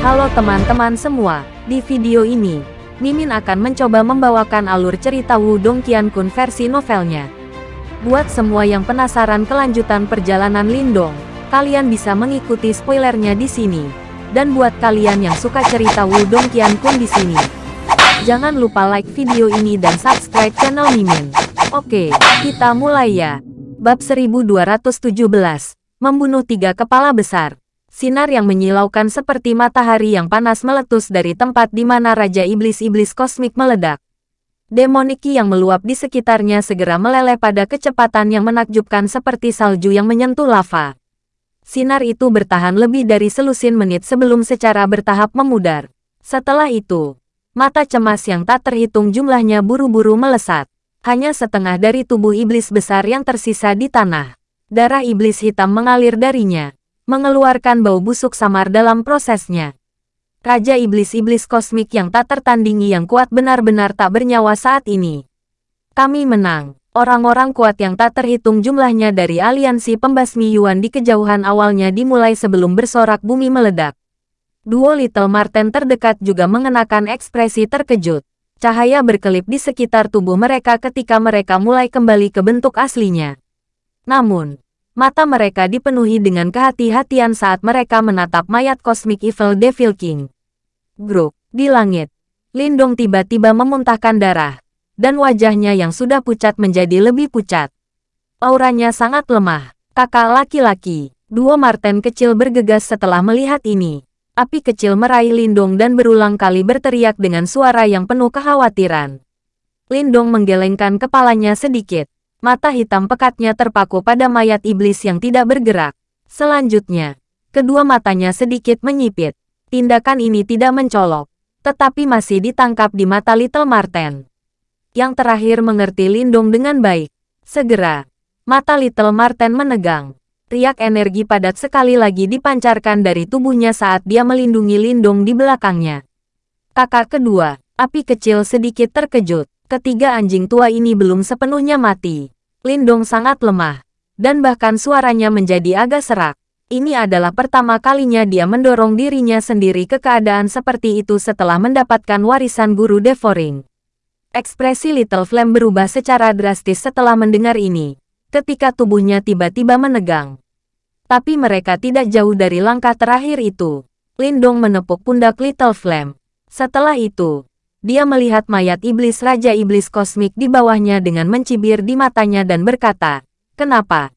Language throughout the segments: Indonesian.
Halo teman-teman semua, di video ini, Mimin akan mencoba membawakan alur cerita Wudong Qiankun versi novelnya. Buat semua yang penasaran kelanjutan perjalanan Lindong, kalian bisa mengikuti spoilernya di sini. Dan buat kalian yang suka cerita Wudong Qiankun di sini, jangan lupa like video ini dan subscribe channel Mimin. Oke, kita mulai ya. Bab 1217, Membunuh Tiga Kepala Besar. Sinar yang menyilaukan seperti matahari yang panas meletus dari tempat di mana Raja Iblis-Iblis Kosmik meledak. Demoniki yang meluap di sekitarnya segera meleleh pada kecepatan yang menakjubkan seperti salju yang menyentuh lava. Sinar itu bertahan lebih dari selusin menit sebelum secara bertahap memudar. Setelah itu, mata cemas yang tak terhitung jumlahnya buru-buru melesat. Hanya setengah dari tubuh iblis besar yang tersisa di tanah. Darah iblis hitam mengalir darinya mengeluarkan bau busuk samar dalam prosesnya. Raja iblis-iblis kosmik yang tak tertandingi yang kuat benar-benar tak bernyawa saat ini. Kami menang. Orang-orang kuat yang tak terhitung jumlahnya dari aliansi pembasmi Yuan di kejauhan awalnya dimulai sebelum bersorak bumi meledak. Duo Little Marten terdekat juga mengenakan ekspresi terkejut. Cahaya berkelip di sekitar tubuh mereka ketika mereka mulai kembali ke bentuk aslinya. Namun, Mata mereka dipenuhi dengan kehati-hatian saat mereka menatap mayat kosmik Evil Devil King. Gruk, di langit. Lindong tiba-tiba memuntahkan darah, dan wajahnya yang sudah pucat menjadi lebih pucat. Auranya sangat lemah. Kakak laki-laki, dua Marten kecil bergegas setelah melihat ini. Api kecil meraih Lindong dan berulang kali berteriak dengan suara yang penuh kekhawatiran. Lindong menggelengkan kepalanya sedikit. Mata hitam pekatnya terpaku pada mayat iblis yang tidak bergerak. Selanjutnya, kedua matanya sedikit menyipit. Tindakan ini tidak mencolok, tetapi masih ditangkap di mata Little Marten. Yang terakhir mengerti Lindung dengan baik. Segera, mata Little Marten menegang. Riak energi padat sekali lagi dipancarkan dari tubuhnya saat dia melindungi Lindung di belakangnya. Kakak kedua, api kecil sedikit terkejut. Ketiga anjing tua ini belum sepenuhnya mati. Lindong sangat lemah, dan bahkan suaranya menjadi agak serak. Ini adalah pertama kalinya dia mendorong dirinya sendiri ke keadaan seperti itu setelah mendapatkan warisan guru Devoring. Ekspresi Little Flame berubah secara drastis setelah mendengar ini, ketika tubuhnya tiba-tiba menegang. Tapi mereka tidak jauh dari langkah terakhir itu. Lindong menepuk pundak Little Flame. Setelah itu, dia melihat mayat iblis Raja Iblis Kosmik di bawahnya dengan mencibir di matanya dan berkata, Kenapa?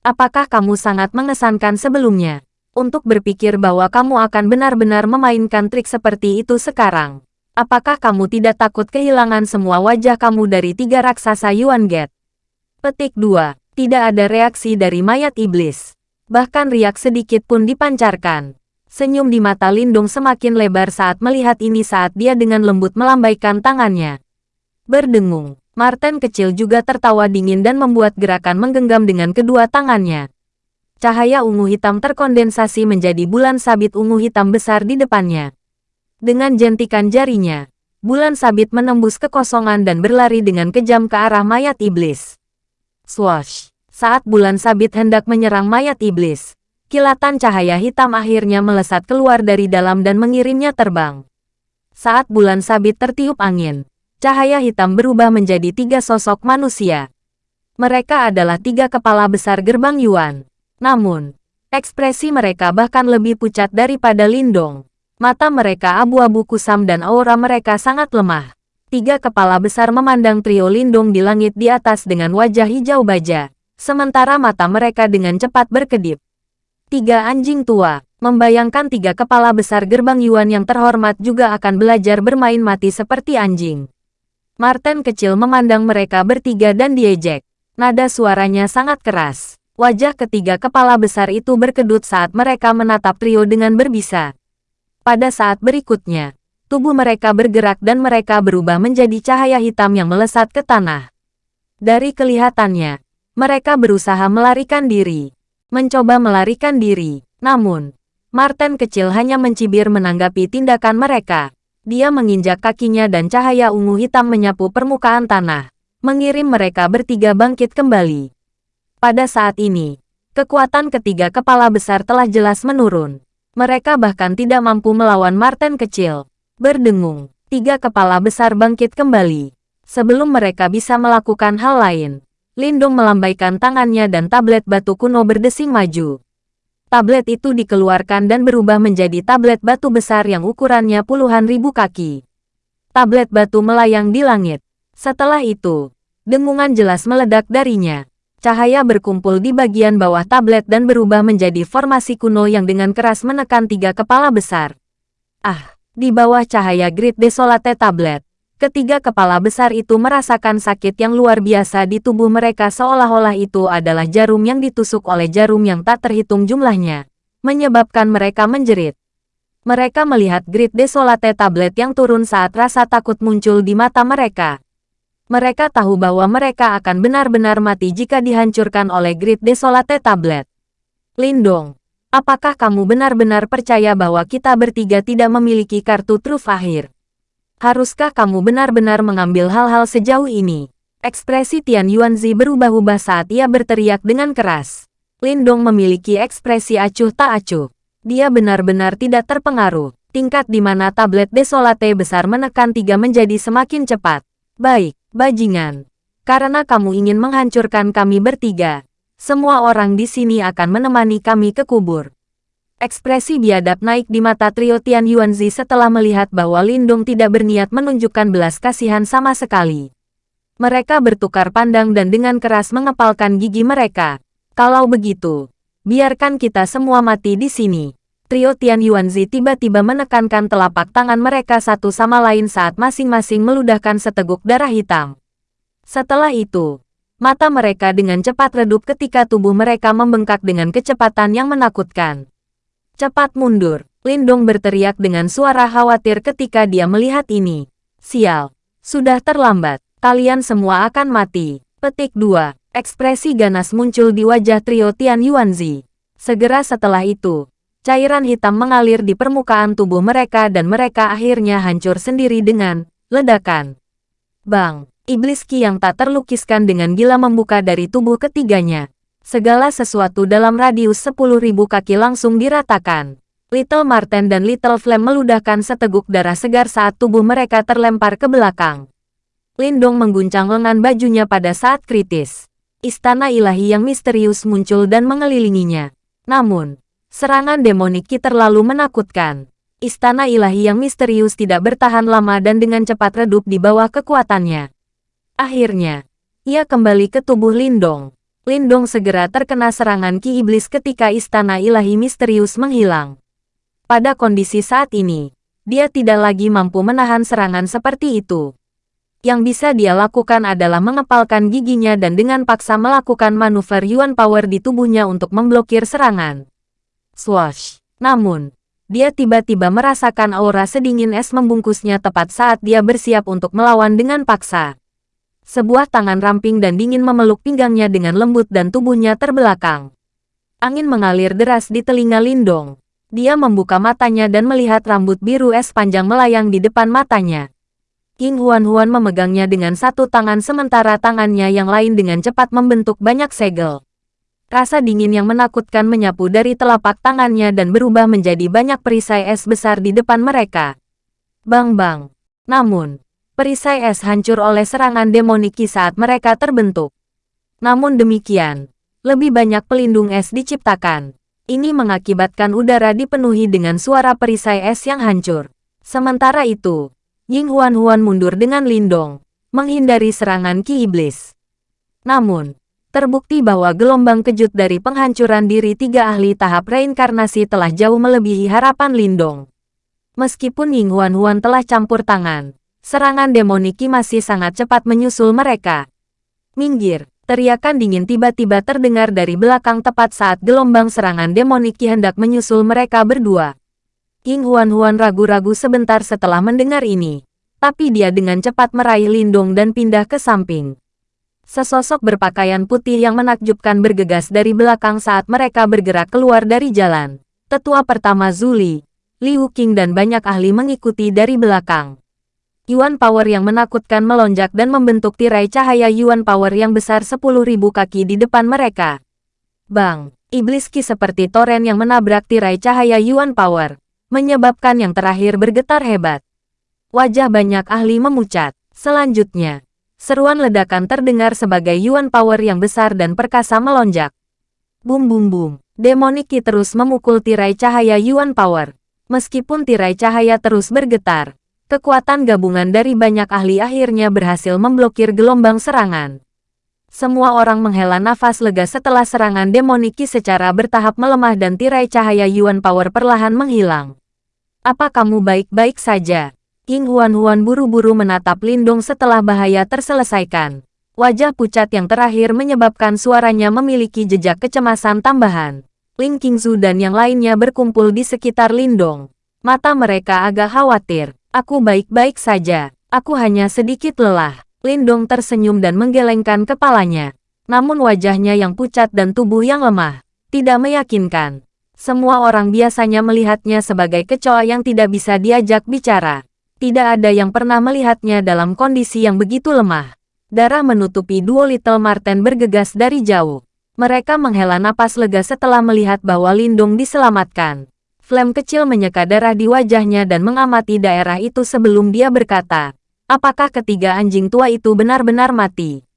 Apakah kamu sangat mengesankan sebelumnya? Untuk berpikir bahwa kamu akan benar-benar memainkan trik seperti itu sekarang. Apakah kamu tidak takut kehilangan semua wajah kamu dari tiga raksasa Yuan Gate? Petik 2. Tidak ada reaksi dari mayat iblis. Bahkan riak sedikit pun dipancarkan. Senyum di mata Lindung semakin lebar saat melihat ini saat dia dengan lembut melambaikan tangannya. Berdengung, Martin kecil juga tertawa dingin dan membuat gerakan menggenggam dengan kedua tangannya. Cahaya ungu hitam terkondensasi menjadi bulan sabit ungu hitam besar di depannya. Dengan jentikan jarinya, bulan sabit menembus kekosongan dan berlari dengan kejam ke arah mayat iblis. Swash! Saat bulan sabit hendak menyerang mayat iblis, Kilatan cahaya hitam akhirnya melesat keluar dari dalam dan mengirimnya terbang. Saat bulan sabit tertiup angin, cahaya hitam berubah menjadi tiga sosok manusia. Mereka adalah tiga kepala besar gerbang Yuan. Namun, ekspresi mereka bahkan lebih pucat daripada Lindong. Mata mereka abu-abu kusam dan aura mereka sangat lemah. Tiga kepala besar memandang trio Lindong di langit di atas dengan wajah hijau baja, sementara mata mereka dengan cepat berkedip. Tiga anjing tua, membayangkan tiga kepala besar gerbang Yuan yang terhormat juga akan belajar bermain mati seperti anjing. Martin kecil memandang mereka bertiga dan diejek. Nada suaranya sangat keras. Wajah ketiga kepala besar itu berkedut saat mereka menatap trio dengan berbisa. Pada saat berikutnya, tubuh mereka bergerak dan mereka berubah menjadi cahaya hitam yang melesat ke tanah. Dari kelihatannya, mereka berusaha melarikan diri mencoba melarikan diri. Namun, Martin kecil hanya mencibir menanggapi tindakan mereka. Dia menginjak kakinya dan cahaya ungu hitam menyapu permukaan tanah, mengirim mereka bertiga bangkit kembali. Pada saat ini, kekuatan ketiga kepala besar telah jelas menurun. Mereka bahkan tidak mampu melawan Marten kecil. Berdengung, tiga kepala besar bangkit kembali. Sebelum mereka bisa melakukan hal lain, Lindung melambaikan tangannya dan tablet batu kuno berdesing maju. Tablet itu dikeluarkan dan berubah menjadi tablet batu besar yang ukurannya puluhan ribu kaki. Tablet batu melayang di langit. Setelah itu, dengungan jelas meledak darinya. Cahaya berkumpul di bagian bawah tablet dan berubah menjadi formasi kuno yang dengan keras menekan tiga kepala besar. Ah, di bawah cahaya Grid Desolate tablet, ketiga kepala besar itu merasakan sakit yang luar biasa di tubuh mereka seolah-olah itu adalah jarum yang ditusuk oleh jarum yang tak terhitung jumlahnya, menyebabkan mereka menjerit. Mereka melihat Grid Desolate tablet yang turun saat rasa takut muncul di mata mereka. Mereka tahu bahwa mereka akan benar-benar mati jika dihancurkan oleh Grid Desolate Tablet. Lindong, apakah kamu benar-benar percaya bahwa kita bertiga tidak memiliki kartu truf akhir? Haruskah kamu benar-benar mengambil hal-hal sejauh ini? Ekspresi Tian Yuanzi berubah-ubah saat ia berteriak dengan keras. Lindong memiliki ekspresi acuh tak acuh. Dia benar-benar tidak terpengaruh. Tingkat di mana tablet desolate besar menekan tiga menjadi semakin cepat. Baik, bajingan. Karena kamu ingin menghancurkan kami bertiga, semua orang di sini akan menemani kami ke kubur. Ekspresi biadab naik di mata trio Tian Yuanzi setelah melihat bahwa Lindung tidak berniat menunjukkan belas kasihan sama sekali. Mereka bertukar pandang dan dengan keras mengepalkan gigi mereka. Kalau begitu, biarkan kita semua mati di sini. Trio Tian Yuanzi tiba-tiba menekankan telapak tangan mereka satu sama lain saat masing-masing meludahkan seteguk darah hitam. Setelah itu, mata mereka dengan cepat redup ketika tubuh mereka membengkak dengan kecepatan yang menakutkan. Cepat mundur, Lindong berteriak dengan suara khawatir ketika dia melihat ini. Sial, sudah terlambat, kalian semua akan mati. Petik 2. Ekspresi ganas muncul di wajah trio Tian Yuanzi. Segera setelah itu, Cairan hitam mengalir di permukaan tubuh mereka dan mereka akhirnya hancur sendiri dengan ledakan. Bang, iblis ki yang tak terlukiskan dengan gila membuka dari tubuh ketiganya. Segala sesuatu dalam radius 10.000 kaki langsung diratakan. Little Marten dan Little Flame meludahkan seteguk darah segar saat tubuh mereka terlempar ke belakang. Lindong mengguncang lengan bajunya pada saat kritis. Istana ilahi yang misterius muncul dan mengelilinginya. Namun, Serangan demonik Ki terlalu menakutkan. Istana ilahi yang misterius tidak bertahan lama dan dengan cepat redup di bawah kekuatannya. Akhirnya, ia kembali ke tubuh Lindong. Lindong segera terkena serangan Ki Iblis ketika istana ilahi misterius menghilang. Pada kondisi saat ini, dia tidak lagi mampu menahan serangan seperti itu. Yang bisa dia lakukan adalah mengepalkan giginya dan dengan paksa melakukan manuver Yuan Power di tubuhnya untuk memblokir serangan. Swash. Namun, dia tiba-tiba merasakan aura sedingin es membungkusnya tepat saat dia bersiap untuk melawan dengan paksa. Sebuah tangan ramping dan dingin memeluk pinggangnya dengan lembut dan tubuhnya terbelakang. Angin mengalir deras di telinga Lindong. Dia membuka matanya dan melihat rambut biru es panjang melayang di depan matanya. King Huan-Huan memegangnya dengan satu tangan sementara tangannya yang lain dengan cepat membentuk banyak segel. Rasa dingin yang menakutkan menyapu dari telapak tangannya dan berubah menjadi banyak perisai es besar di depan mereka. Bang-bang. Namun, perisai es hancur oleh serangan demoniki saat mereka terbentuk. Namun demikian, lebih banyak pelindung es diciptakan. Ini mengakibatkan udara dipenuhi dengan suara perisai es yang hancur. Sementara itu, Ying Huan-Huan mundur dengan lindong, menghindari serangan Ki Iblis. Namun, terbukti bahwa gelombang kejut dari penghancuran diri tiga ahli tahap reinkarnasi telah jauh melebihi harapan Lindong. Meskipun Ying Huan Huan telah campur tangan, serangan demoniki masih sangat cepat menyusul mereka. Minggir, teriakan dingin tiba-tiba terdengar dari belakang tepat saat gelombang serangan demoniki hendak menyusul mereka berdua. Ying Huan Huan ragu-ragu sebentar setelah mendengar ini, tapi dia dengan cepat meraih Lindong dan pindah ke samping. Sesosok berpakaian putih yang menakjubkan bergegas dari belakang saat mereka bergerak keluar dari jalan. Tetua pertama Zuli, Liu Qing dan banyak ahli mengikuti dari belakang. Yuan Power yang menakutkan melonjak dan membentuk tirai cahaya Yuan Power yang besar 10.000 kaki di depan mereka. Bang, iblis ki seperti toren yang menabrak tirai cahaya Yuan Power, menyebabkan yang terakhir bergetar hebat. Wajah banyak ahli memucat. Selanjutnya, seruan ledakan terdengar sebagai Yuan Power yang besar dan perkasa melonjak. Bum bum bum, Demoniki terus memukul tirai cahaya Yuan Power. Meskipun tirai cahaya terus bergetar, kekuatan gabungan dari banyak ahli akhirnya berhasil memblokir gelombang serangan. Semua orang menghela nafas lega setelah serangan demoniki secara bertahap melemah dan tirai cahaya Yuan Power perlahan menghilang. Apa kamu baik-baik saja? King Huan-Huan buru-buru menatap Lindong setelah bahaya terselesaikan. Wajah pucat yang terakhir menyebabkan suaranya memiliki jejak kecemasan tambahan. Ling Qingzu dan yang lainnya berkumpul di sekitar Lindong. Mata mereka agak khawatir. Aku baik-baik saja. Aku hanya sedikit lelah. Lindong tersenyum dan menggelengkan kepalanya. Namun wajahnya yang pucat dan tubuh yang lemah, tidak meyakinkan. Semua orang biasanya melihatnya sebagai kecoa yang tidak bisa diajak bicara. Tidak ada yang pernah melihatnya dalam kondisi yang begitu lemah. Darah menutupi duo Little Marten bergegas dari jauh. Mereka menghela napas lega setelah melihat bahwa Lindung diselamatkan. Flame kecil menyeka darah di wajahnya dan mengamati daerah itu sebelum dia berkata, Apakah ketiga anjing tua itu benar-benar mati?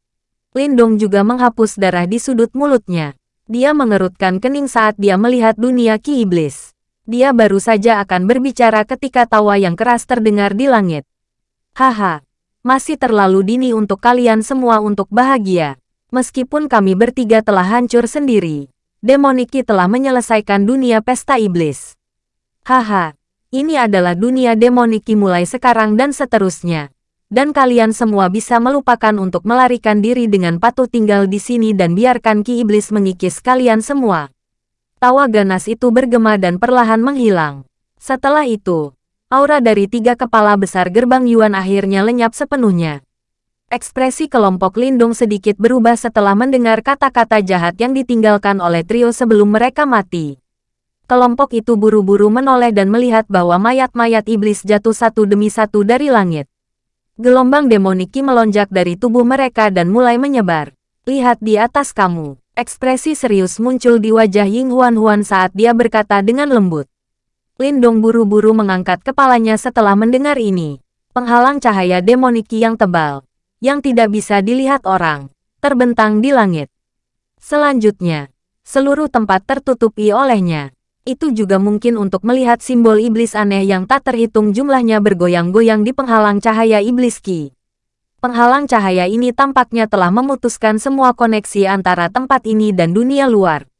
Lindong juga menghapus darah di sudut mulutnya. Dia mengerutkan kening saat dia melihat dunia ki iblis. Dia baru saja akan berbicara ketika tawa yang keras terdengar di langit. Haha, masih terlalu dini untuk kalian semua untuk bahagia. Meskipun kami bertiga telah hancur sendiri, Demoniki telah menyelesaikan dunia pesta iblis. Haha, ini adalah dunia Demoniki mulai sekarang dan seterusnya dan kalian semua bisa melupakan untuk melarikan diri dengan patuh tinggal di sini dan biarkan Ki Iblis mengikis kalian semua. Tawa ganas itu bergema dan perlahan menghilang. Setelah itu, aura dari tiga kepala besar gerbang Yuan akhirnya lenyap sepenuhnya. Ekspresi kelompok Lindung sedikit berubah setelah mendengar kata-kata jahat yang ditinggalkan oleh trio sebelum mereka mati. Kelompok itu buru-buru menoleh dan melihat bahwa mayat-mayat iblis jatuh satu demi satu dari langit. Gelombang demoniki melonjak dari tubuh mereka dan mulai menyebar. Lihat di atas kamu. Ekspresi serius muncul di wajah Ying Huan Huan saat dia berkata dengan lembut. Lindong buru-buru mengangkat kepalanya setelah mendengar ini. Penghalang cahaya demoniki yang tebal, yang tidak bisa dilihat orang, terbentang di langit. Selanjutnya, seluruh tempat tertutupi olehnya itu juga mungkin untuk melihat simbol iblis aneh yang tak terhitung jumlahnya bergoyang-goyang di penghalang cahaya iblis Ki. Penghalang cahaya ini tampaknya telah memutuskan semua koneksi antara tempat ini dan dunia luar.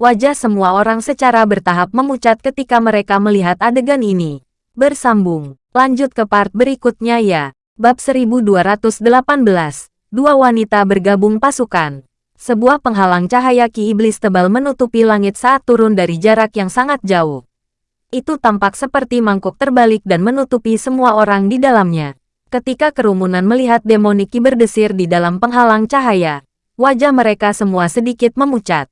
Wajah semua orang secara bertahap memucat ketika mereka melihat adegan ini. Bersambung, lanjut ke part berikutnya ya. Bab 1218, dua wanita bergabung pasukan. Sebuah penghalang cahaya ki iblis tebal menutupi langit saat turun dari jarak yang sangat jauh. Itu tampak seperti mangkuk terbalik dan menutupi semua orang di dalamnya. Ketika kerumunan melihat demoniki berdesir di dalam penghalang cahaya, wajah mereka semua sedikit memucat.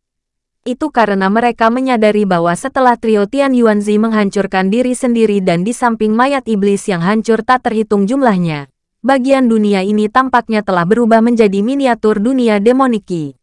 Itu karena mereka menyadari bahwa setelah trio Tian Yuanzi menghancurkan diri sendiri dan di samping mayat iblis yang hancur tak terhitung jumlahnya, bagian dunia ini tampaknya telah berubah menjadi miniatur dunia demoniki.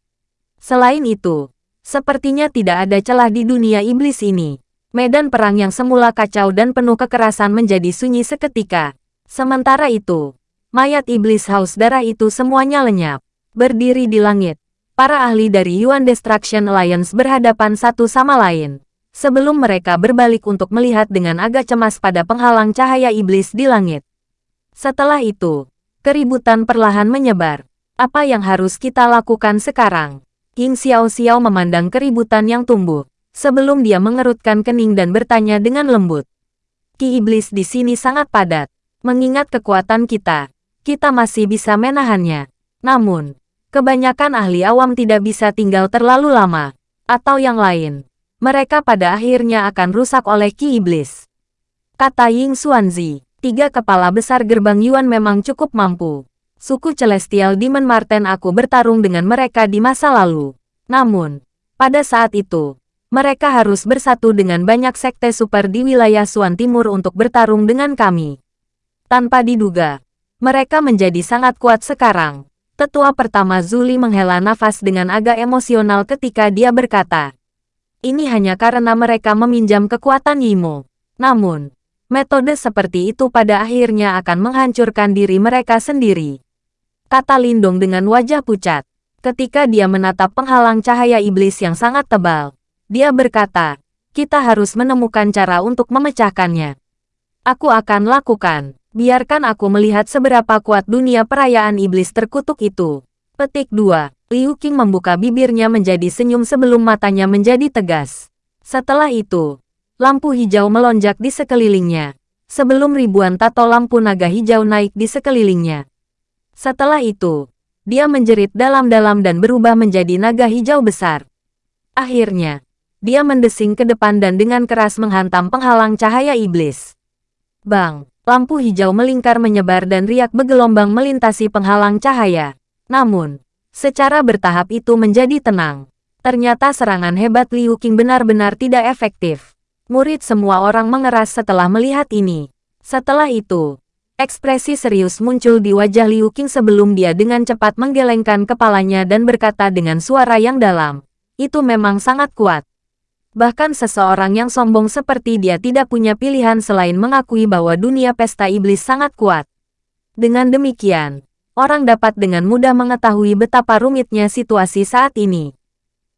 Selain itu, sepertinya tidak ada celah di dunia iblis ini. Medan perang yang semula kacau dan penuh kekerasan menjadi sunyi seketika. Sementara itu, mayat iblis haus darah itu semuanya lenyap. Berdiri di langit, para ahli dari Yuan Destruction Alliance berhadapan satu sama lain. Sebelum mereka berbalik untuk melihat dengan agak cemas pada penghalang cahaya iblis di langit. Setelah itu, keributan perlahan menyebar. Apa yang harus kita lakukan sekarang? King Xiao Xiao memandang keributan yang tumbuh, sebelum dia mengerutkan kening dan bertanya dengan lembut. Ki iblis di sini sangat padat. Mengingat kekuatan kita, kita masih bisa menahannya. Namun, kebanyakan ahli awam tidak bisa tinggal terlalu lama. Atau yang lain, mereka pada akhirnya akan rusak oleh Ki Iblis. Kata Ying Xuanzi, tiga kepala besar gerbang Yuan memang cukup mampu suku Celestial Demon Marten aku bertarung dengan mereka di masa lalu. Namun, pada saat itu, mereka harus bersatu dengan banyak sekte super di wilayah Suan Timur untuk bertarung dengan kami. Tanpa diduga, mereka menjadi sangat kuat sekarang. Tetua pertama Zuli menghela nafas dengan agak emosional ketika dia berkata, ini hanya karena mereka meminjam kekuatan Yimo. Namun, metode seperti itu pada akhirnya akan menghancurkan diri mereka sendiri. Kata Lindong dengan wajah pucat. Ketika dia menatap penghalang cahaya iblis yang sangat tebal, dia berkata, kita harus menemukan cara untuk memecahkannya. Aku akan lakukan. Biarkan aku melihat seberapa kuat dunia perayaan iblis terkutuk itu. Petik 2. Liu Qing membuka bibirnya menjadi senyum sebelum matanya menjadi tegas. Setelah itu, lampu hijau melonjak di sekelilingnya. Sebelum ribuan tato lampu naga hijau naik di sekelilingnya. Setelah itu, dia menjerit dalam-dalam dan berubah menjadi naga hijau besar. Akhirnya, dia mendesing ke depan dan dengan keras menghantam penghalang cahaya iblis. Bang, lampu hijau melingkar menyebar dan riak bergelombang melintasi penghalang cahaya. Namun, Secara bertahap itu menjadi tenang. Ternyata serangan hebat Liu Qing benar-benar tidak efektif. Murid semua orang mengeras setelah melihat ini. Setelah itu, ekspresi serius muncul di wajah Liu Qing sebelum dia dengan cepat menggelengkan kepalanya dan berkata dengan suara yang dalam. Itu memang sangat kuat. Bahkan seseorang yang sombong seperti dia tidak punya pilihan selain mengakui bahwa dunia pesta iblis sangat kuat. Dengan demikian, orang dapat dengan mudah mengetahui betapa rumitnya situasi saat ini.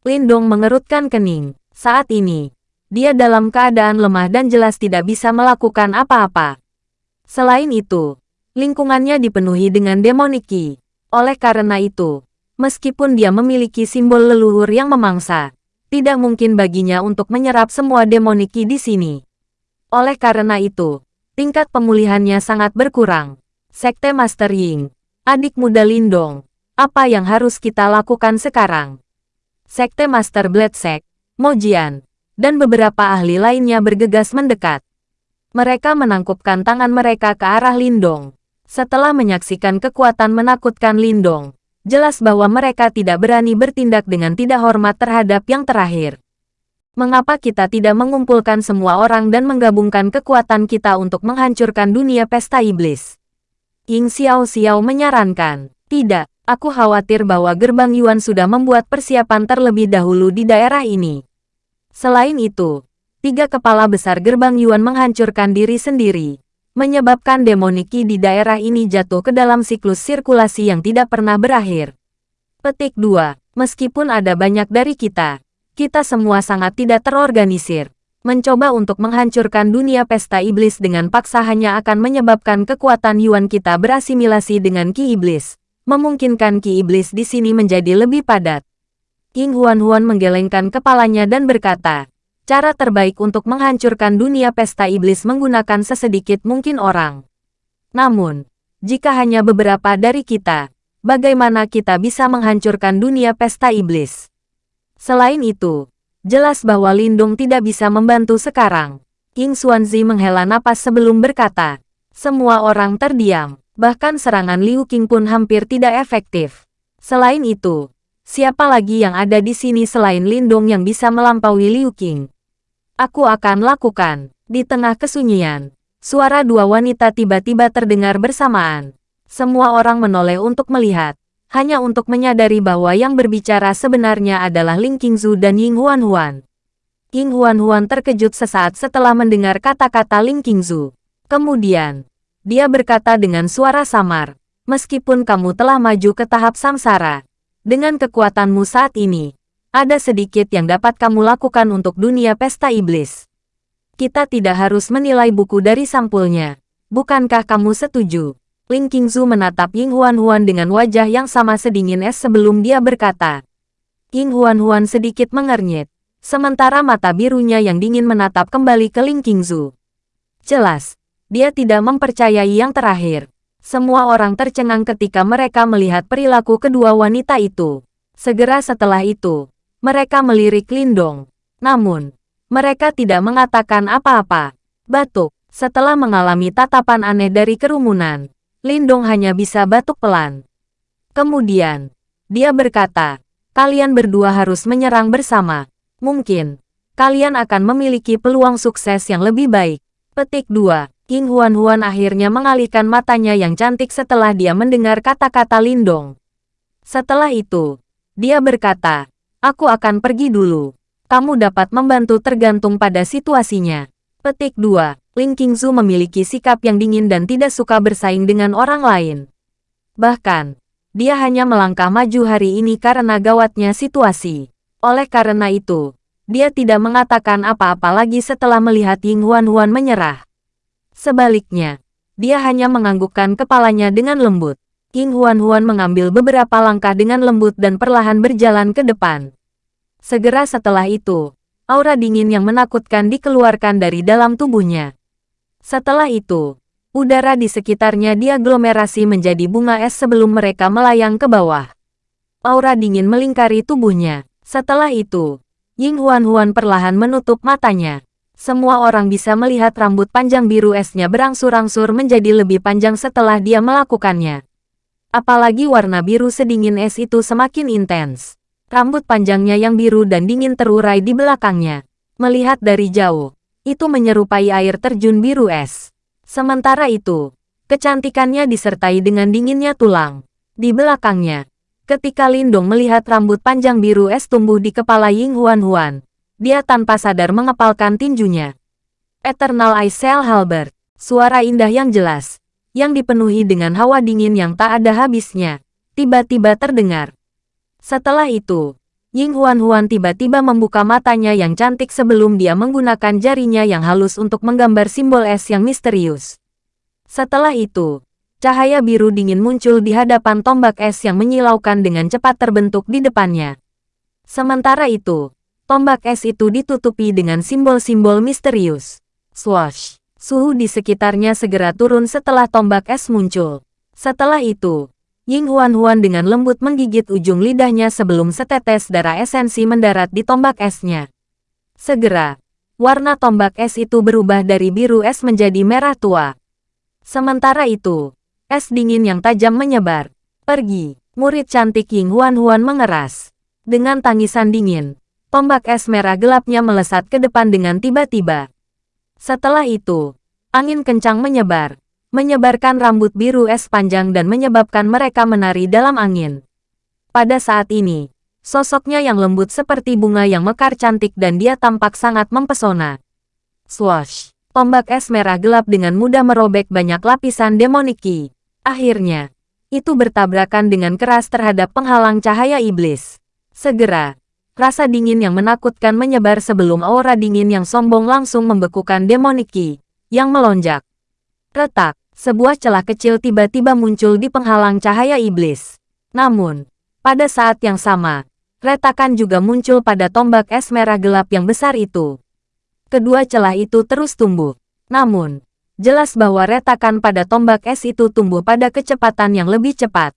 Lindong mengerutkan kening. Saat ini, dia dalam keadaan lemah dan jelas tidak bisa melakukan apa-apa. Selain itu, lingkungannya dipenuhi dengan demoniki. Oleh karena itu, meskipun dia memiliki simbol leluhur yang memangsa, tidak mungkin baginya untuk menyerap semua demoniki di sini. Oleh karena itu, tingkat pemulihannya sangat berkurang. Sekte Master Ying, Adik muda Lindong, apa yang harus kita lakukan sekarang? Sekte Master Bladesek, Mojian, dan beberapa ahli lainnya bergegas mendekat. Mereka menangkupkan tangan mereka ke arah Lindong. Setelah menyaksikan kekuatan menakutkan Lindong, jelas bahwa mereka tidak berani bertindak dengan tidak hormat terhadap yang terakhir. Mengapa kita tidak mengumpulkan semua orang dan menggabungkan kekuatan kita untuk menghancurkan dunia pesta iblis? Ying Xiao Xiao menyarankan. Tidak, aku khawatir bahwa gerbang Yuan sudah membuat persiapan terlebih dahulu di daerah ini. Selain itu, tiga kepala besar gerbang Yuan menghancurkan diri sendiri, menyebabkan demoniki di daerah ini jatuh ke dalam siklus sirkulasi yang tidak pernah berakhir. Petik 2. Meskipun ada banyak dari kita, kita semua sangat tidak terorganisir. Mencoba untuk menghancurkan dunia pesta iblis dengan paksa hanya akan menyebabkan kekuatan Yuan kita berasimilasi dengan Ki Iblis, memungkinkan Ki Iblis di sini menjadi lebih padat. King Huan-Huan menggelengkan kepalanya dan berkata, cara terbaik untuk menghancurkan dunia pesta iblis menggunakan sesedikit mungkin orang. Namun, jika hanya beberapa dari kita, bagaimana kita bisa menghancurkan dunia pesta iblis? Selain itu, Jelas bahwa Lindung tidak bisa membantu sekarang. King Xuanzi menghela napas sebelum berkata. Semua orang terdiam, bahkan serangan Liu Qing pun hampir tidak efektif. Selain itu, siapa lagi yang ada di sini selain Lindung yang bisa melampaui Liu Qing? Aku akan lakukan. Di tengah kesunyian, suara dua wanita tiba-tiba terdengar bersamaan. Semua orang menoleh untuk melihat hanya untuk menyadari bahwa yang berbicara sebenarnya adalah Ling Qingzu dan Ying Huan Huan. Ying Huan terkejut sesaat setelah mendengar kata-kata Ling Qingzu. Kemudian, dia berkata dengan suara samar, meskipun kamu telah maju ke tahap samsara, dengan kekuatanmu saat ini, ada sedikit yang dapat kamu lakukan untuk dunia pesta iblis. Kita tidak harus menilai buku dari sampulnya. Bukankah kamu setuju? Ling Qingzu menatap Ying Huan-Huan dengan wajah yang sama sedingin es sebelum dia berkata. Ying Huan-Huan sedikit mengernyit, sementara mata birunya yang dingin menatap kembali ke Ling Qingzu. Jelas, dia tidak mempercayai yang terakhir. Semua orang tercengang ketika mereka melihat perilaku kedua wanita itu. Segera setelah itu, mereka melirik Lindong. Namun, mereka tidak mengatakan apa-apa. Batuk, setelah mengalami tatapan aneh dari kerumunan, Lindong hanya bisa batuk pelan. Kemudian, dia berkata, kalian berdua harus menyerang bersama. Mungkin, kalian akan memiliki peluang sukses yang lebih baik. Petik 2. King Huan Huan akhirnya mengalihkan matanya yang cantik setelah dia mendengar kata-kata Lindong. Setelah itu, dia berkata, Aku akan pergi dulu. Kamu dapat membantu tergantung pada situasinya. Petik 2. Ling Qingzu memiliki sikap yang dingin dan tidak suka bersaing dengan orang lain. Bahkan, dia hanya melangkah maju hari ini karena gawatnya situasi. Oleh karena itu, dia tidak mengatakan apa-apa lagi setelah melihat Ying Huan Huan menyerah. Sebaliknya, dia hanya menganggukkan kepalanya dengan lembut. Ying Huan Huan mengambil beberapa langkah dengan lembut dan perlahan berjalan ke depan. Segera setelah itu, aura dingin yang menakutkan dikeluarkan dari dalam tubuhnya. Setelah itu, udara di sekitarnya diaglomerasi menjadi bunga es sebelum mereka melayang ke bawah. Aura dingin melingkari tubuhnya. Setelah itu, Ying Huan Huan perlahan menutup matanya. Semua orang bisa melihat rambut panjang biru esnya berangsur-angsur menjadi lebih panjang setelah dia melakukannya. Apalagi warna biru sedingin es itu semakin intens. Rambut panjangnya yang biru dan dingin terurai di belakangnya. Melihat dari jauh, itu menyerupai air terjun biru es. Sementara itu, kecantikannya disertai dengan dinginnya tulang. Di belakangnya, ketika Lindong melihat rambut panjang biru es tumbuh di kepala Ying Huan Huan, dia tanpa sadar mengepalkan tinjunya. Eternal Ice Cell Halberd, suara indah yang jelas, yang dipenuhi dengan hawa dingin yang tak ada habisnya, tiba-tiba terdengar. Setelah itu, Ying Huan-Huan tiba-tiba membuka matanya yang cantik sebelum dia menggunakan jarinya yang halus untuk menggambar simbol es yang misterius. Setelah itu, cahaya biru dingin muncul di hadapan tombak es yang menyilaukan dengan cepat terbentuk di depannya. Sementara itu, tombak es itu ditutupi dengan simbol-simbol misterius. Swash! Suhu di sekitarnya segera turun setelah tombak es muncul. Setelah itu, Ying Huan-Huan dengan lembut menggigit ujung lidahnya sebelum setetes darah esensi mendarat di tombak esnya. Segera, warna tombak es itu berubah dari biru es menjadi merah tua. Sementara itu, es dingin yang tajam menyebar. Pergi, murid cantik Ying Huan-Huan mengeras. Dengan tangisan dingin, tombak es merah gelapnya melesat ke depan dengan tiba-tiba. Setelah itu, angin kencang menyebar, menyebarkan rambut biru es panjang dan menyebabkan mereka menari dalam angin. Pada saat ini, sosoknya yang lembut seperti bunga yang mekar cantik dan dia tampak sangat mempesona. Swash! Tombak es merah gelap dengan mudah merobek banyak lapisan demoniki. Akhirnya, itu bertabrakan dengan keras terhadap penghalang cahaya iblis. Segera, rasa dingin yang menakutkan menyebar sebelum aura dingin yang sombong langsung membekukan demoniki, yang melonjak. Retak, sebuah celah kecil tiba-tiba muncul di penghalang cahaya iblis. Namun, pada saat yang sama, retakan juga muncul pada tombak es merah gelap yang besar itu. Kedua celah itu terus tumbuh. Namun, jelas bahwa retakan pada tombak es itu tumbuh pada kecepatan yang lebih cepat.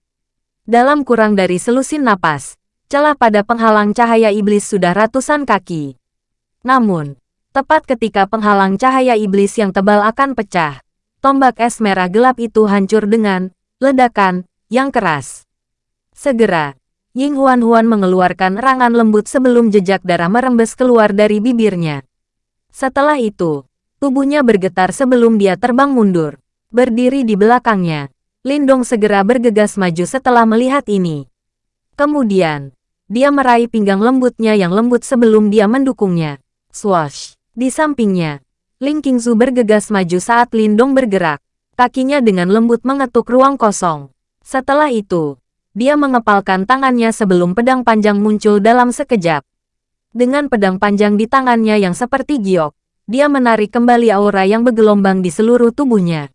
Dalam kurang dari selusin napas, celah pada penghalang cahaya iblis sudah ratusan kaki. Namun, tepat ketika penghalang cahaya iblis yang tebal akan pecah, tombak es merah gelap itu hancur dengan ledakan yang keras. Segera, Ying Huan Huan mengeluarkan erangan lembut sebelum jejak darah merembes keluar dari bibirnya. Setelah itu, tubuhnya bergetar sebelum dia terbang mundur. Berdiri di belakangnya, Lindong segera bergegas maju setelah melihat ini. Kemudian, dia meraih pinggang lembutnya yang lembut sebelum dia mendukungnya. Swash! Di sampingnya, Ling Qingzu bergegas maju saat Lindong bergerak. Kakinya dengan lembut mengetuk ruang kosong. Setelah itu, dia mengepalkan tangannya sebelum pedang panjang muncul dalam sekejap. Dengan pedang panjang di tangannya yang seperti giok, dia menarik kembali aura yang bergelombang di seluruh tubuhnya.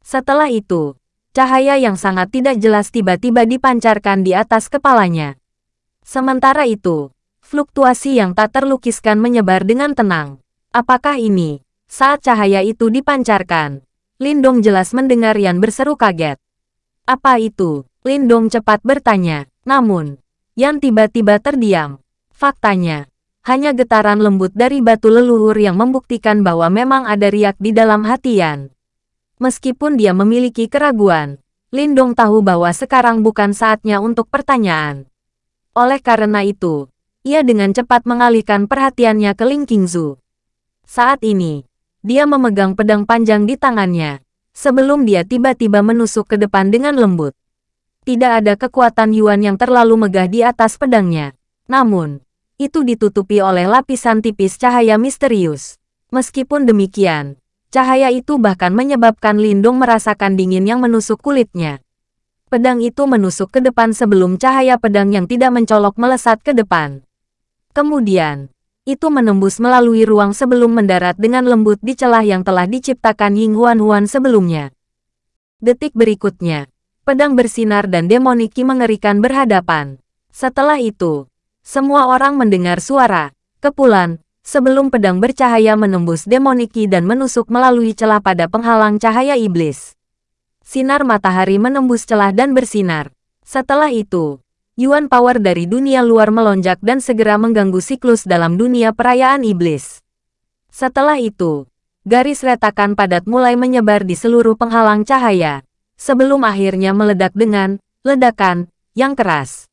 Setelah itu, cahaya yang sangat tidak jelas tiba-tiba dipancarkan di atas kepalanya. Sementara itu, fluktuasi yang tak terlukiskan menyebar dengan tenang. Apakah ini saat cahaya itu dipancarkan, Lindong jelas mendengar Yan berseru kaget. Apa itu? Lindong cepat bertanya. Namun, Yan tiba-tiba terdiam. Faktanya, hanya getaran lembut dari batu leluhur yang membuktikan bahwa memang ada riak di dalam hati Yan. Meskipun dia memiliki keraguan, Lindong tahu bahwa sekarang bukan saatnya untuk pertanyaan. Oleh karena itu, ia dengan cepat mengalihkan perhatiannya ke Ling Qingzu. Saat ini, dia memegang pedang panjang di tangannya, sebelum dia tiba-tiba menusuk ke depan dengan lembut. Tidak ada kekuatan Yuan yang terlalu megah di atas pedangnya. Namun, itu ditutupi oleh lapisan tipis cahaya misterius. Meskipun demikian, cahaya itu bahkan menyebabkan Lindung merasakan dingin yang menusuk kulitnya. Pedang itu menusuk ke depan sebelum cahaya pedang yang tidak mencolok melesat ke depan. Kemudian, itu menembus melalui ruang sebelum mendarat dengan lembut di celah yang telah diciptakan Ying Huan Huan sebelumnya. Detik berikutnya, pedang bersinar dan demoniki mengerikan berhadapan. Setelah itu, semua orang mendengar suara, kepulan, sebelum pedang bercahaya menembus demoniki dan menusuk melalui celah pada penghalang cahaya iblis. Sinar matahari menembus celah dan bersinar. Setelah itu, Yuan Power dari dunia luar melonjak dan segera mengganggu siklus dalam dunia perayaan iblis. Setelah itu, garis retakan padat mulai menyebar di seluruh penghalang cahaya, sebelum akhirnya meledak dengan ledakan yang keras.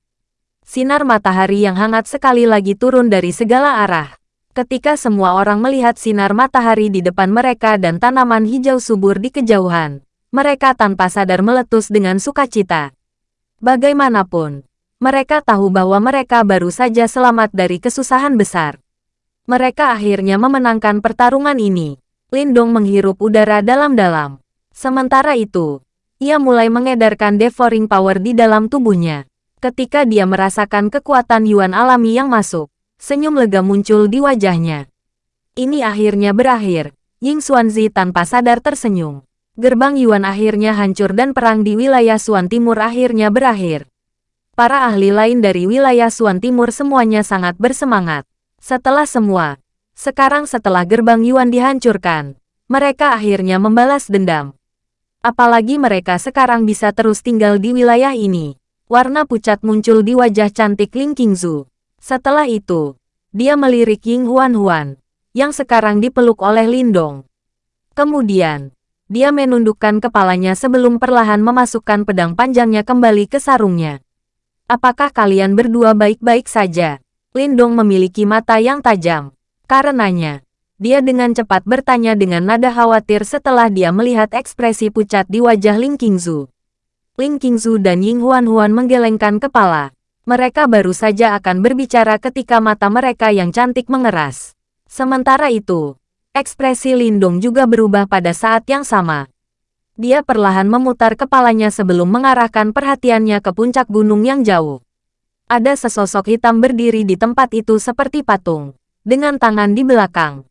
Sinar matahari yang hangat sekali lagi turun dari segala arah. Ketika semua orang melihat sinar matahari di depan mereka dan tanaman hijau subur di kejauhan, mereka tanpa sadar meletus dengan sukacita. Bagaimanapun, mereka tahu bahwa mereka baru saja selamat dari kesusahan besar. Mereka akhirnya memenangkan pertarungan ini. Lindong menghirup udara dalam-dalam. Sementara itu, ia mulai mengedarkan devouring power di dalam tubuhnya. Ketika dia merasakan kekuatan Yuan alami yang masuk, senyum lega muncul di wajahnya. Ini akhirnya berakhir. Ying Xuanzi tanpa sadar tersenyum. Gerbang Yuan akhirnya hancur dan perang di wilayah Suan Timur akhirnya berakhir. Para ahli lain dari wilayah Suan Timur semuanya sangat bersemangat. Setelah semua, sekarang setelah gerbang Yuan dihancurkan, mereka akhirnya membalas dendam. Apalagi mereka sekarang bisa terus tinggal di wilayah ini. Warna pucat muncul di wajah cantik Ling Qingzu. Setelah itu, dia melirik Ying Huan Huan, yang sekarang dipeluk oleh Lindong. Kemudian, dia menundukkan kepalanya sebelum perlahan memasukkan pedang panjangnya kembali ke sarungnya. Apakah kalian berdua baik-baik saja? Lindong memiliki mata yang tajam. Karenanya, dia dengan cepat bertanya dengan nada khawatir setelah dia melihat ekspresi pucat di wajah Ling Qingzu. Ling Qingzu dan Ying Huan Huan menggelengkan kepala. Mereka baru saja akan berbicara ketika mata mereka yang cantik mengeras. Sementara itu, ekspresi Lindong juga berubah pada saat yang sama. Dia perlahan memutar kepalanya sebelum mengarahkan perhatiannya ke puncak gunung yang jauh. Ada sesosok hitam berdiri di tempat itu seperti patung, dengan tangan di belakang.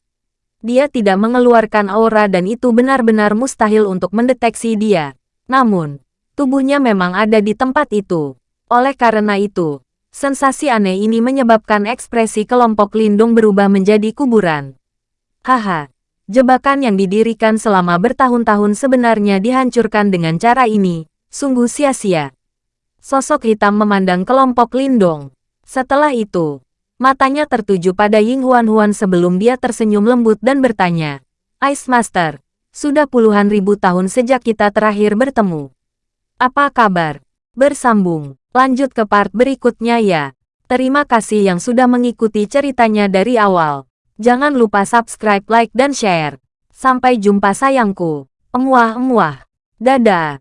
Dia tidak mengeluarkan aura dan itu benar-benar mustahil untuk mendeteksi dia. Namun, tubuhnya memang ada di tempat itu. Oleh karena itu, sensasi aneh ini menyebabkan ekspresi kelompok lindung berubah menjadi kuburan. Haha, Jebakan yang didirikan selama bertahun-tahun sebenarnya dihancurkan dengan cara ini, sungguh sia-sia. Sosok hitam memandang kelompok Lindong. Setelah itu, matanya tertuju pada Ying Huan Huan sebelum dia tersenyum lembut dan bertanya, Ice Master, sudah puluhan ribu tahun sejak kita terakhir bertemu. Apa kabar? Bersambung, lanjut ke part berikutnya ya. Terima kasih yang sudah mengikuti ceritanya dari awal. Jangan lupa subscribe, like, dan share. Sampai jumpa sayangku. Emuah-emuah. Dadah.